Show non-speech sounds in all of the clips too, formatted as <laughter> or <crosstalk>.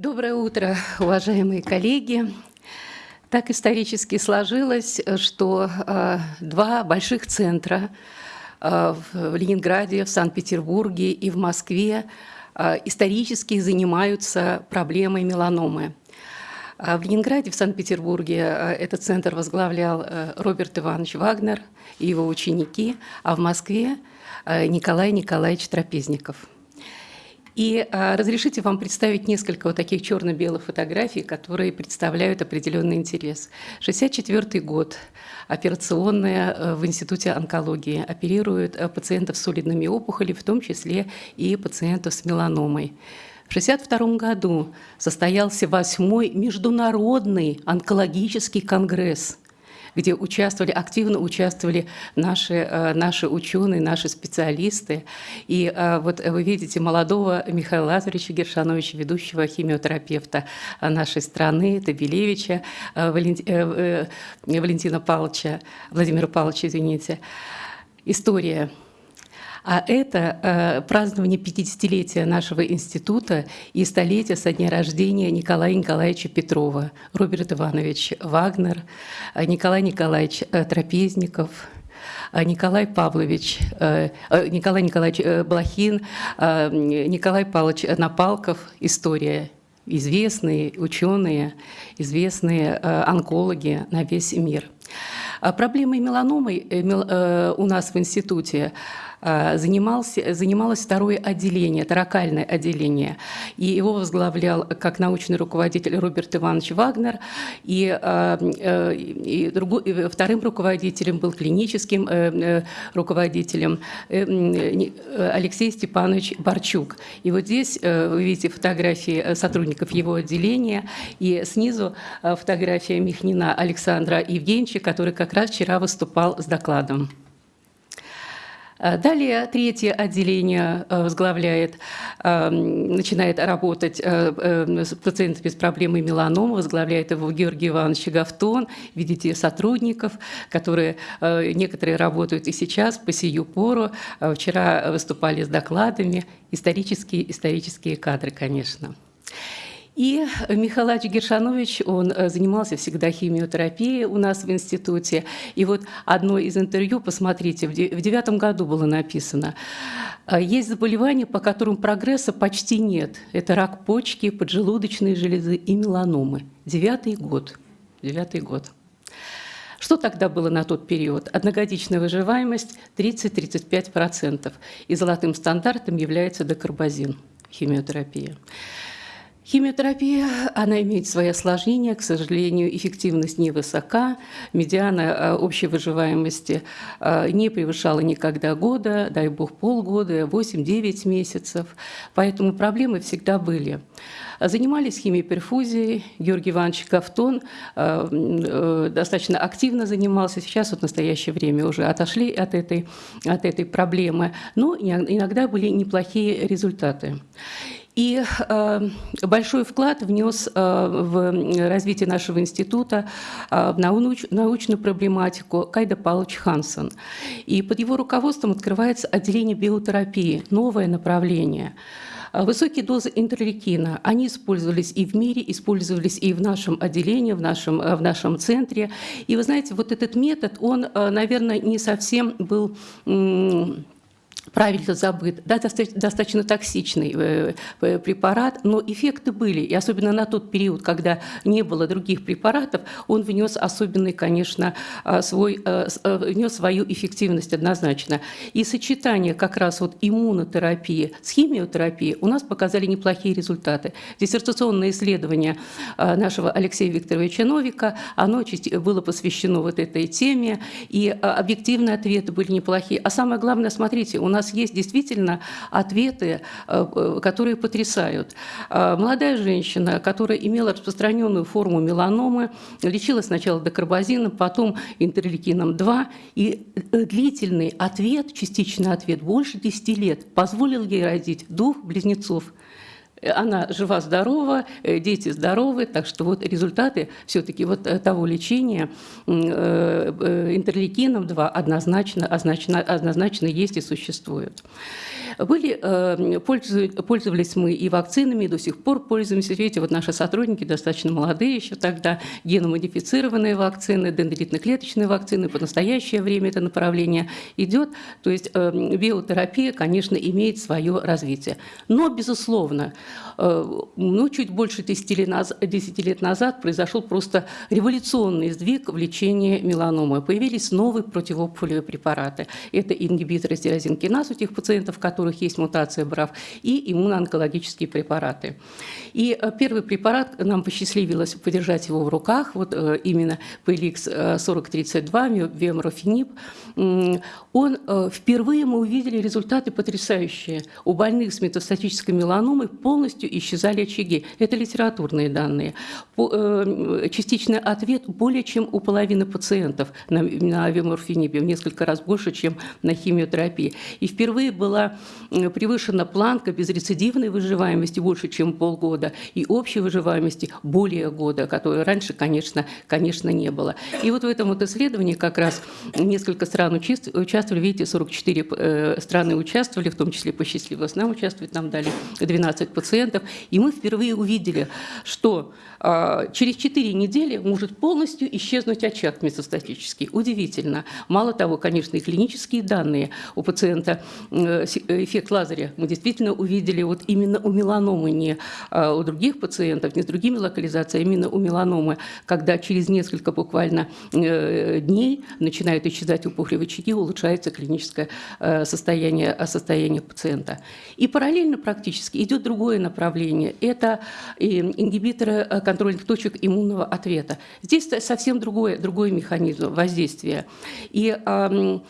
Доброе утро, уважаемые коллеги. Так исторически сложилось, что э, два больших центра э, в Ленинграде, в Санкт-Петербурге и в Москве э, исторически занимаются проблемой меланомы. В Ленинграде, в Санкт-Петербурге этот центр возглавлял Роберт Иванович Вагнер и его ученики, а в Москве Николай Николаевич Трапезников – и а, разрешите вам представить несколько вот таких черно-белых фотографий, которые представляют определенный интерес. 64 год. Операционная э, в Институте онкологии. Оперируют э, пациентов с солидными опухолями, в том числе и пациентов с меланомой. В 1962 году состоялся восьмой международный онкологический конгресс – где участвовали, активно участвовали наши, э, наши ученые, наши специалисты. И э, вот вы видите молодого Михаила Лазаревича Гершановича, ведущего химиотерапевта нашей страны, Табелевича э, Валентина Павловича, Владимира Павловича, извините. История а это э, празднование 50-летия нашего института и столетия со дня рождения Николая Николаевича Петрова, Роберт Иванович Вагнер, э, Николай Николаевич э, Трапезников, Николай Павлович, Николай Николаевич Блохин, Николай Павлович Напалков, история известные ученые, известные онкологи на весь мир. А проблемой меланомы у нас в институте занимался, занималось второе отделение, таракальное отделение. И его возглавлял как научный руководитель Роберт Иванович Вагнер, и, э, э, и, другой, и вторым руководителем был клиническим руководителем Алексей Степанович Барчук. И вот здесь вы видите фотографии сотрудников его отделения, и снизу фотография Михнина Александра Евгеньевича, который как раз вчера выступал с докладом. Э, далее третье отделение э, возглавляет, э, начинает работать с пациентами с проблемой меланомы, возглавляет его Георгий Иванович Гафтон. Видите сотрудников, которые некоторые работают и сейчас по сию пору. Вчера выступали с докладами. Исторические, исторические кадры, конечно. И Михаил Гершанович, он э, занимался всегда химиотерапией у нас в институте. И вот одно из интервью, посмотрите, в девятом году было написано, «А есть заболевания, по которым прогресса почти нет. Это рак почки, поджелудочные железы и меланомы. Девятый год. Девятый год. Что тогда было на тот период? Одногодичная выживаемость 30-35%. И золотым стандартом является декарбазин, химиотерапия. Химиотерапия, она имеет свои осложнения, к сожалению, эффективность невысока, медиана э, общей выживаемости э, не превышала никогда года, дай бог полгода, 8-9 месяцев, поэтому проблемы всегда были. Занимались химиоперфузией, Георгий Иванович Гафтон э, достаточно активно занимался, сейчас вот в настоящее время уже отошли от этой, от этой проблемы, но иногда были неплохие результаты. И э, большой вклад внес э, в развитие нашего института э, в науч, научную проблематику Кайда Павлович Хансен. И под его руководством открывается отделение биотерапии, новое направление. Высокие дозы интерлейкина, они использовались и в мире, использовались и в нашем отделении, в нашем, в нашем центре. И вы знаете, вот этот метод, он, наверное, не совсем был правильно забыт, да, достаточно токсичный э, э, препарат, но эффекты были, и особенно на тот период, когда не было других препаратов, он внес особенный, конечно, а, свой, э, внес свою эффективность однозначно. И сочетание как раз вот иммунотерапии с химиотерапией у нас показали неплохие результаты. Диссертационное исследование а, нашего Алексея Викторовича Новика, оно было посвящено вот этой теме, и а, объективные ответы были неплохие. А самое главное, смотрите, у нас нас есть действительно ответы, э, э, которые потрясают. Э, молодая женщина, которая имела распространенную форму меланомы, лечилась сначала декарбазином, потом интерлейкином-2, и длительный ответ, частичный ответ, больше 10 лет, позволил ей родить двух близнецов она жива-здорова, дети здоровы, так что вот результаты все-таки вот того лечения интерлейкином 2 однозначно, однозначно, однозначно есть и существуют. Были, пользовались мы и вакцинами, и до сих пор пользуемся. Видите, вот наши сотрудники достаточно молодые еще тогда, геномодифицированные вакцины, дендритно-клеточные вакцины, по настоящее время это направление идет. То есть биотерапия, конечно, имеет свое развитие. Но, безусловно, ну, чуть больше 10 лет, назад, 10 лет назад произошел просто революционный сдвиг в лечении меланомы. Появились новые противоопухолевые препараты. Это ингибиторы стирозинкиназ у тех пациентов, у которых есть мутация БРАФ, и иммуноонкологические препараты. И первый препарат, нам посчастливилось подержать его в руках, вот именно PLX 4032, вемрофенип, он впервые мы увидели результаты потрясающие. У больных с метастатической меланомой полностью исчезали очаги. Это литературные данные. Э, частичный ответ более чем у половины пациентов на, на авиморфинибе, в несколько раз больше, чем на химиотерапии. И впервые была превышена планка безрецидивной выживаемости больше, чем полгода, и общей выживаемости более года, которой раньше, конечно, конечно, не было. И вот в этом вот исследовании как раз несколько стран участвовали, видите, 44 э, страны участвовали, в том числе посчастливилось нам участвовать, нам дали 12 пациентов, пациентов. И мы впервые увидели, что а, через 4 недели может полностью исчезнуть очаг метастатический. Удивительно. Мало того, конечно, и клинические данные у пациента, э, эффект Лазаря мы действительно увидели вот именно у меланомы, не а, у других пациентов, не с другими локализациями, а именно у меланомы, когда через несколько буквально э, дней начинают исчезать опухолевые очаги, улучшается клиническое э, состояние, состояние пациента. И параллельно практически идет другое направление. Это ингибиторы контрольных точек иммунного ответа. Здесь совсем другой, другой механизм воздействия. И в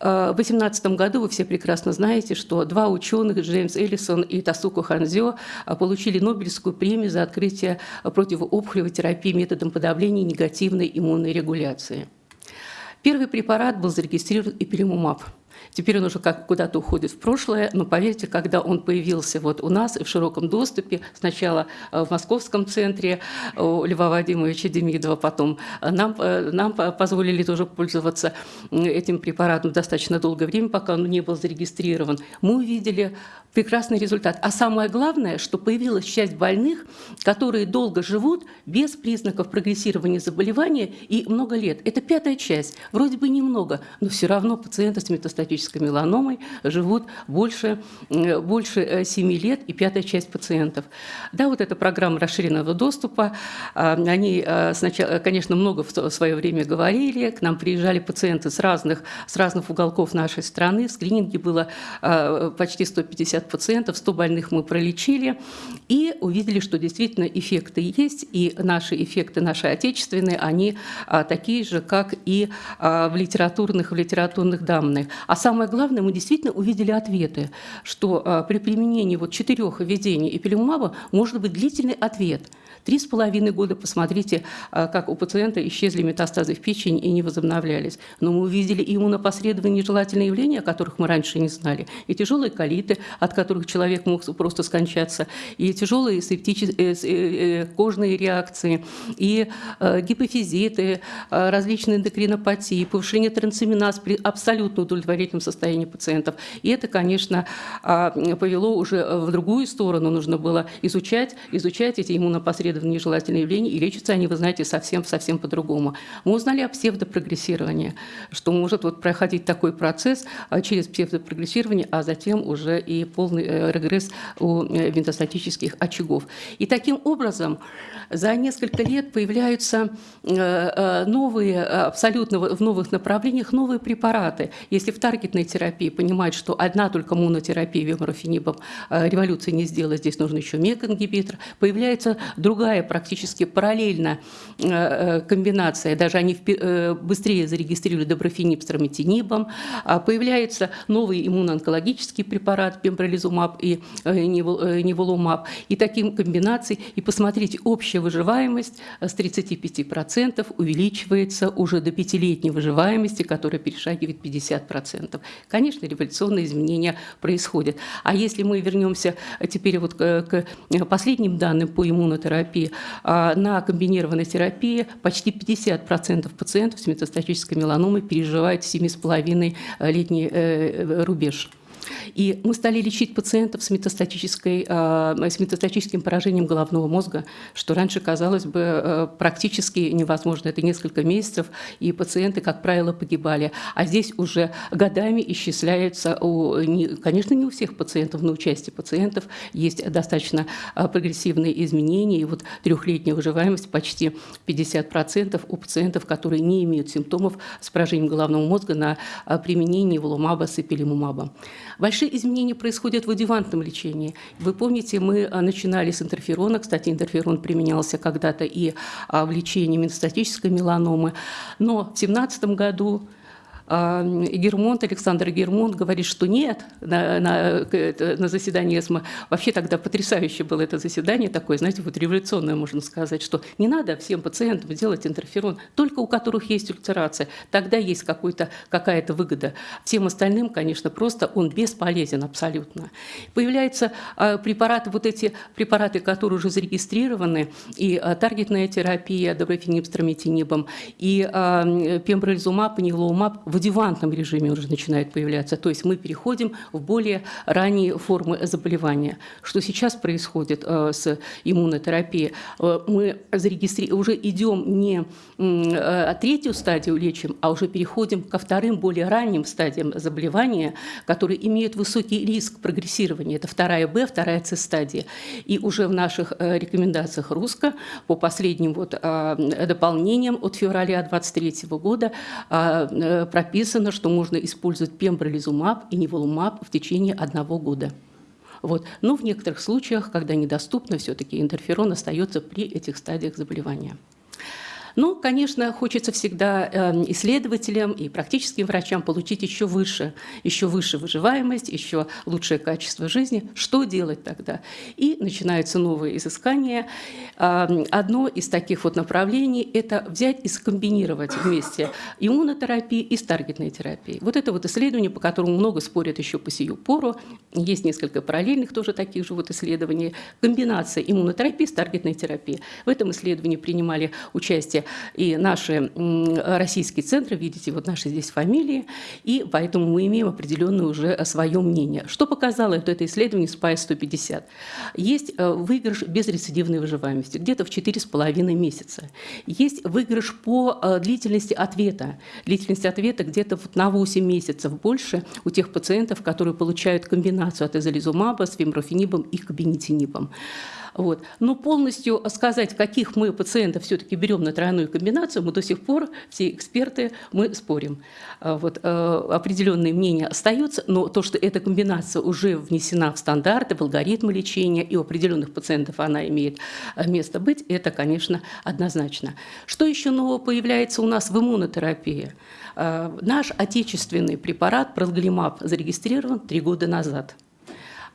2018 году вы все прекрасно знаете, что два ученых, Джеймс Эллисон и Тасуко Ханзё, а, получили Нобелевскую премию за открытие противоопухолевой терапии методом подавления негативной иммунной регуляции. Первый препарат был зарегистрирован эпилимумаб – Теперь он уже как куда-то уходит в прошлое, но поверьте, когда он появился вот у нас в широком доступе, сначала э, в московском центре у Льва Вадимовича Демидова, потом э, нам, э, нам позволили тоже пользоваться этим препаратом достаточно долгое время, пока он не был зарегистрирован, мы увидели прекрасный результат. А самое главное, что появилась часть больных, которые долго живут без признаков прогрессирования заболевания и много лет. Это пятая часть. Вроде бы немного, но все равно пациенты с метастатической метастатической меланомой живут больше, больше 7 э, лет и пятая часть пациентов. Да, вот эта программа расширенного доступа, а, они э, сначала, конечно, много в свое время говорили, к нам приезжали пациенты с разных, с разных уголков нашей страны, в скрининге было а, почти 150 пациентов, 100 больных мы пролечили и увидели, что действительно эффекты есть, и наши эффекты, наши отечественные, они а, такие же, как и в литературных, в литературных данных. А самое главное, мы действительно увидели ответы, что а, при применении вот четырех введений эпилимумаба может быть длительный ответ – Три с половиной года, посмотрите, а, как у пациента исчезли метастазы в печени и не возобновлялись. Но мы увидели и иммунопосредованные нежелательные явления, о которых мы раньше не знали, и тяжелые колиты, от которых человек мог просто скончаться, и тяжелые септические, э, э, э, кожные реакции, и гипофизиты, различные эндокринопатии, повышение трансаминаз при абсолютно удовлетворительном состоянии пациентов. И это, конечно, а, повело уже в другую сторону. Нужно было изучать, изучать эти иммунопосредованные исследованы нежелательные явления, и лечатся они, вы знаете, совсем-совсем по-другому. Мы узнали о псевдопрогрессировании, что может вот проходить такой процесс а, через псевдопрогрессирование, а затем уже и полный э, регресс у э, винтостатических очагов. И таким образом за несколько лет появляются э, новые, абсолютно в новых направлениях новые препараты. Если в таргетной терапии понимать, что одна только монотерапия веморофенибом революции не сделает, здесь нужен еще мек-ингибитор, появляется другая другая практически параллельно э, э, комбинация, даже они э, быстрее зарегистрировали доброфенип с трометинибом, а появляется новый иммуноонкологический препарат, пембролизумаб и неволумаб, и таким комбинацией, и посмотрите, общая выживаемость с 35% увеличивается уже до пятилетней выживаемости, которая перешагивает 50%. Конечно, революционные изменения происходят. А если мы вернемся теперь вот к последним данным по иммунотерапии, а, на комбинированной терапии почти 50% пациентов с метастатической меланомой переживают 7,5-летний э, рубеж. И мы стали лечить пациентов с, метастатической, а, с метастатическим поражением головного мозга, что раньше казалось бы э, практически невозможно. Это несколько месяцев, и пациенты, как правило, погибали. А здесь уже годами исчисляются, у, конечно, не у всех пациентов, но у части пациентов есть достаточно а, прогрессивные изменения. И вот трехлетняя выживаемость почти 50% у пациентов, которые не имеют симптомов с поражением головного мозга на применении волумаба с эпилимумаба. Большие изменения происходят в адювантном лечении. Вы помните, мы а, начинали с интерферона. Кстати, интерферон применялся когда-то и а, в лечении метастатической меланомы. Но в 2017 году Гермонт, Александр Гермонт говорит, что нет, на, на, на заседании ЭСМА, вообще тогда потрясающе было это заседание, такое, знаете, вот революционное, можно сказать, что не надо всем пациентам делать интерферон, только у которых есть ультерация, тогда есть какая-то выгода. Всем остальным, конечно, просто он бесполезен абсолютно. Появляются а, препараты, вот эти препараты, которые уже зарегистрированы, и а, таргетная терапия доброфенибстромитинибом, и пембролизумаб, и нилоумаб, в адювантном режиме уже начинает появляться. То есть мы переходим в более ранние формы заболевания. Что сейчас происходит э, с иммунотерапией? Э, мы зарегистри... уже идем не э, третью стадию лечим, а уже переходим ко вторым, более ранним стадиям заболевания, которые имеют высокий риск прогрессирования. Это вторая Б, вторая С стадия. И уже в наших рекомендациях РУСКО по последним вот дополнениям от февраля 2023 года прописано, что можно использовать пембролизумаб и неволумаб в течение одного года. Вот. Но в некоторых случаях, когда недоступно, все-таки интерферон остается при этих стадиях заболевания. Но, ну, конечно, хочется всегда эм, исследователям и практическим врачам получить еще выше, еще выше выживаемость, еще лучшее качество жизни. Что делать тогда? И начинаются новые изыскания. Эм, одно из таких вот направлений – это взять и скомбинировать вместе иммунотерапию и с таргетной терапией. Вот это вот исследование, по которому много спорят еще по сию пору. Есть несколько параллельных тоже таких же вот исследований. Комбинация иммунотерапии с таргетной терапией. В этом исследовании принимали участие и наши российские центры, видите, вот наши здесь фамилии, и поэтому мы имеем определенное уже свое мнение. Что показало это, это исследование SPICE 150? Есть э, выигрыш без рецидивной выживаемости, где-то в 4,5 месяца. Есть выигрыш по э, длительности ответа. Длительность ответа где-то на 8 месяцев больше у тех пациентов, которые получают комбинацию от эзолизумаба с фимрофенибом и кабинетинибом. Вот. Но полностью сказать, каких мы пациентов все-таки берем на тройную комбинацию, мы до сих пор, все эксперты, мы спорим. А вот, э, определенные мнения остаются, но то, что эта комбинация уже внесена в стандарты, в алгоритмы лечения, и у определенных пациентов она имеет э, место быть, это, конечно, однозначно. Что еще нового появляется у нас в иммунотерапии? Э, наш отечественный препарат пролглимаб зарегистрирован три года назад –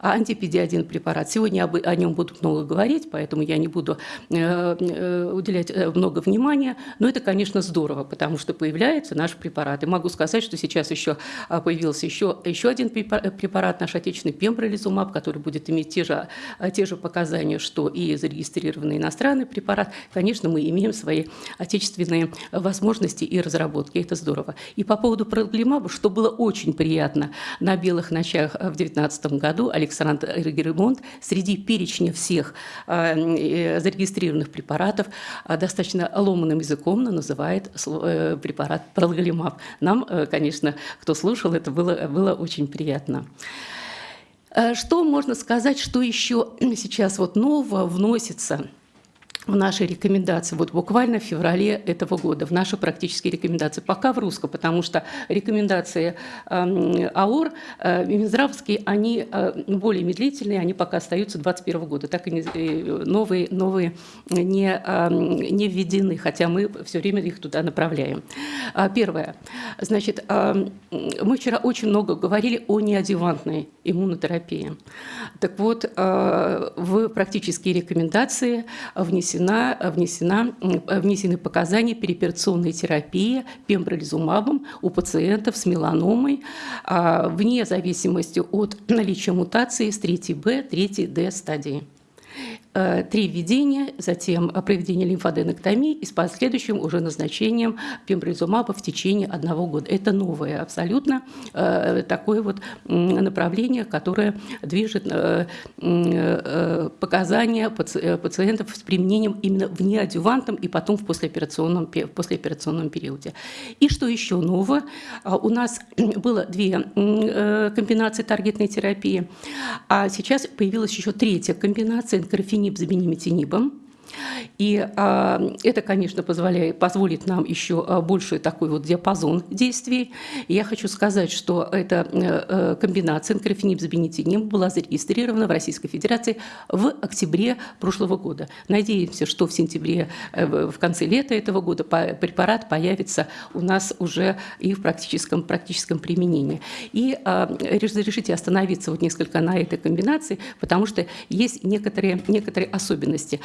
а антипедиадин препарат. Сегодня о нем будут много говорить, поэтому я не буду э, э, уделять э, много внимания. Но это, конечно, здорово, потому что появляется наш препарат. И могу сказать, что сейчас еще а, появился еще, еще один препарат, наш отечественный пембролизумаб, который будет иметь те же, а, те же показания, что и зарегистрированный иностранный препарат. Конечно, мы имеем свои отечественные возможности и разработки. Это здорово. И по поводу проглимаба, что было очень приятно на белых ночах в 2019 году, Александр Александр Геремонт среди перечня всех а, э, зарегистрированных препаратов а, достаточно ломаным языком называет э, препарат пролголимаб. Нам, э, конечно, кто слушал, это было, было очень приятно. Что можно сказать, что еще сейчас вот нового вносится в нашей рекомендации, вот буквально в феврале этого года, в нашей практические рекомендации, пока в русском, потому что рекомендации э, АОР, э, Минздравские, они э, более медлительные, они пока остаются 2021 года, так и э, новые, новые не, э, не введены, хотя мы все время их туда направляем. А, первое. Значит, э, мы вчера очень много говорили о неадъювантной иммунотерапии. Так вот, в практические рекомендации внесены внесена, внесена, внесены показания переоперационной терапии пембролизумабом у пациентов с меланомой а, вне зависимости от наличия мутации с 3Б, 3Д стадии. Э, три введения, затем проведение лимфоденектомии и с последующим уже назначением пембролизумаба в течение одного года. Это новое абсолютно э, такое вот направление, которое движет э, показания пациентов с применением именно в неадювантном и потом в послеоперационном, послеоперационном периоде. И что еще нового? У нас <clears throat> было две комбинации таргетной терапии, а сейчас появилась еще третья комбинация энкорфин тениб заменим тенибом. И а, это, конечно, позволяет, позволит нам еще а, больше такой вот диапазон действий. И я хочу сказать, что эта а, комбинация энкрофенип с бенетинием была зарегистрирована в Российской Федерации в октябре прошлого года. Надеемся, что в сентябре, э, в конце лета этого года препарат появится у нас уже и в практическом, практическом применении. И а, разрешите остановиться вот несколько на этой комбинации, потому что есть некоторые, некоторые особенности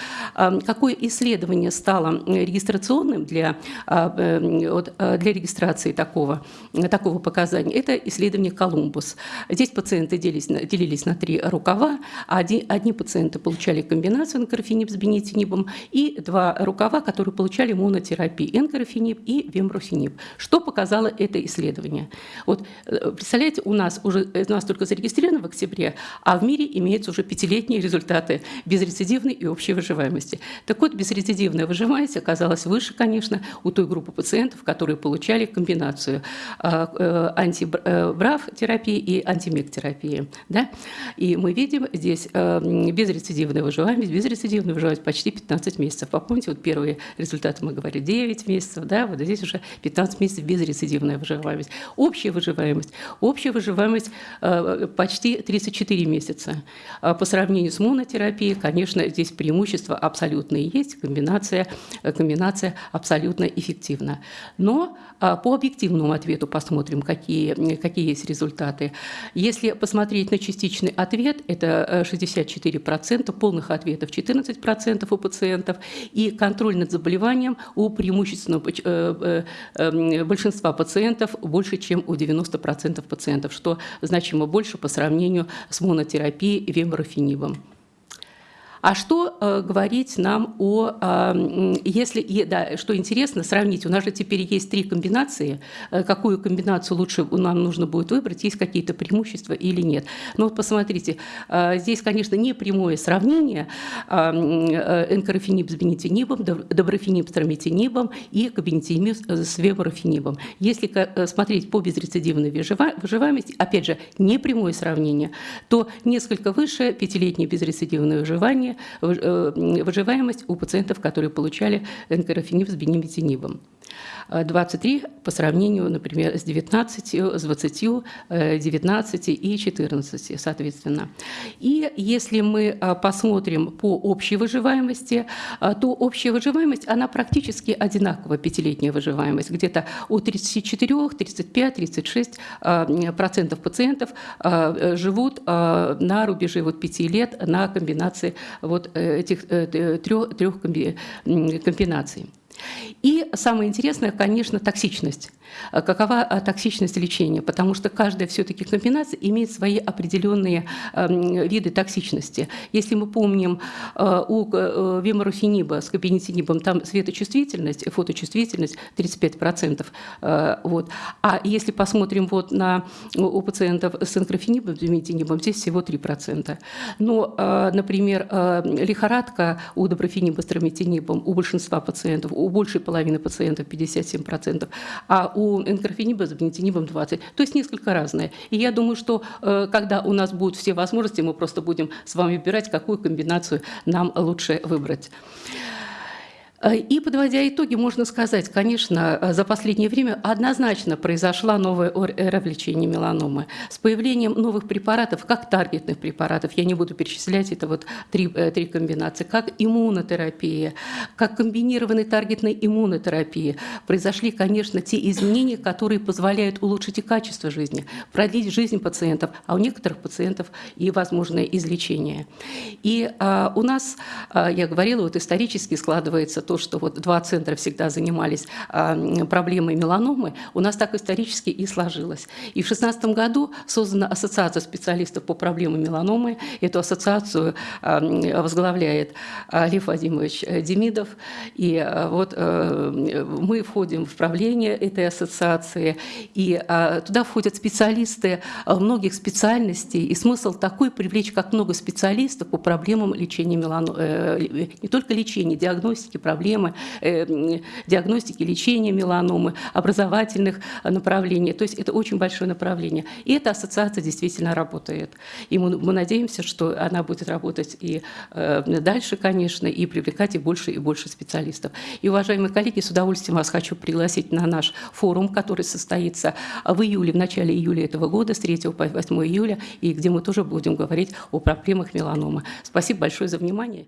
какое исследование стало регистрационным для, а, э, э, для регистрации такого, такого показания? Это исследование «Колумбус». Здесь пациенты делились, делились на три рукава. Одни, одни пациенты получали комбинацию энкорфенип с бенетинибом и два рукава, которые получали монотерапию энкорфенип и вембруфенип. Что показало это исследование? Вот, э, представляете, у нас уже у нас только зарегистрировано в октябре, а в мире имеются уже пятилетние результаты безрецидивной и общей выживаемости. Так вот, безрецидивная выживаемость оказалась выше, конечно, у той группы пациентов, которые получали комбинацию а, э, антибрав-терапии и антимек-терапии. Да? И мы видим здесь э, безрецидивная выживаемость, безрецидивная выживаемость почти 15 месяцев. Помните, вот первые результаты мы говорили 9 месяцев, да, вот здесь уже 15 месяцев безрецидивная выживаемость. Общая выживаемость, общая выживаемость э, почти 34 месяца. А по сравнению с монотерапией, конечно, здесь преимущество абсолютно абсолютно есть, комбинация, э, комбинация абсолютно эффективна. Но а, по объективному ответу посмотрим, какие, какие есть результаты. Если посмотреть на частичный ответ, это 64%, э, полных ответов 14% у пациентов, и контроль над заболеванием у преимущественного э, эм, большинства пациентов больше, чем у 90% пациентов, что значимо больше по сравнению с монотерапией вемброфенибом. А что э, говорить нам о, э, если, да, что интересно, сравнить, у нас же теперь есть три комбинации, э, какую комбинацию лучше нам нужно будет выбрать, есть какие-то преимущества или нет. Но вот посмотрите, э, здесь, конечно, не прямое сравнение э, э энкорофенип с бенетинибом, доброфенип с трометинибом и кабинетиниб с веборофенибом. Если э, смотреть по безрецидивной выживаемости, опять же, не прямое сравнение, то несколько выше пятилетнее безрецидивное выживание, Э, выживаемость у пациентов, которые получали энкерофенип с бенемитинибом. 23 по сравнению, например, с 19, с 20, 19 и 14, соответственно. И если мы э, посмотрим по общей выживаемости, э, то общая выживаемость, она практически одинакова, пятилетняя выживаемость, где-то от 34, 35, 36 процентов пациентов живут на рубеже вот 5 лет на комбинации вот этих трех комбинаций. И самое интересное, конечно, токсичность. А какова а, токсичность лечения? Потому что каждая все-таки комбинация имеет свои определенные виды токсичности. Если мы помним а, у э, веморуфениба с кабинетинибом, там светочувствительность, фоточувствительность 35%. Вот. А если посмотрим вот на, у пациентов с энкрофенибом, с здесь всего 3%. Но, например, лихорадка у доброфениба с трометинибом у большинства пациентов, у большей половины пациентов 57%, а у энкорфениба с бенетинибом 20. То есть несколько разные. И я думаю, что э, когда у нас будут все возможности, мы просто будем с вами выбирать, какую комбинацию нам лучше выбрать. Э, и подводя итоги, можно сказать, конечно, э, за последнее время однозначно произошла новая эра в лечении меланомы. С появлением новых препаратов, как таргетных препаратов, я не буду перечислять, это вот три, э, три комбинации, как иммунотерапия, как комбинированной таргетной иммунотерапии, произошли, конечно, те изменения, которые позволяют улучшить и качество жизни, продлить жизнь пациентов, а у некоторых пациентов и возможное излечение. И а, у нас, а, я говорила, вот исторически складывается то, что вот два центра всегда занимались а, проблемой меланомы, у нас так исторически и сложилось. И в 2016 году создана Ассоциация специалистов по проблемам меланомы. Эту ассоциацию а, возглавляет Лев Вадимович Демидов. И а, вот мы входим в правление этой ассоциации, и туда входят специалисты многих специальностей. И смысл такой привлечь как много специалистов по проблемам лечения меланомы, э, не только лечения, диагностики проблем, проблемы э, диагностики, лечения меланомы, образовательных направлений. То есть это очень большое направление. И эта ассоциация действительно работает. И мы, мы надеемся, что она будет работать и э, дальше, конечно, и привлекать и больше и больше специалистов. И, уважаемые коллеги, с удовольствием вас хочу пригласить на наш форум, который состоится в июле, в начале июля этого года, с 3 по 8 июля, и где мы тоже будем говорить о проблемах меланомы. Спасибо большое за внимание.